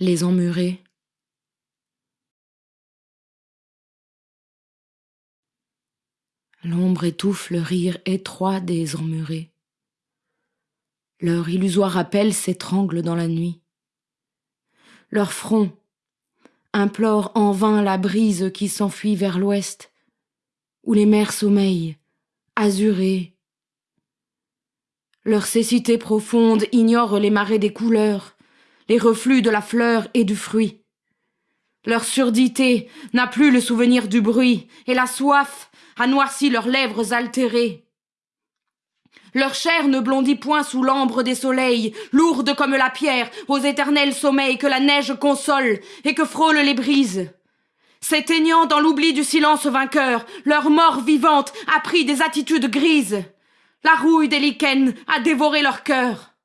Les emmurés. L'ombre étouffe le rire étroit des emmurés. Leur illusoire appel s'étrangle dans la nuit. Leur front implore en vain la brise qui s'enfuit vers l'ouest, où les mers sommeillent, azurées. Leur cécité profonde ignore les marées des couleurs, les reflux de la fleur et du fruit. Leur surdité n'a plus le souvenir du bruit, et la soif a noirci leurs lèvres altérées. Leur chair ne blondit point sous l'ambre des soleils, lourde comme la pierre, aux éternels sommeils que la neige console et que frôlent les brises. S'éteignant dans l'oubli du silence vainqueur, leur mort vivante a pris des attitudes grises. La rouille des lichens a dévoré leur cœur.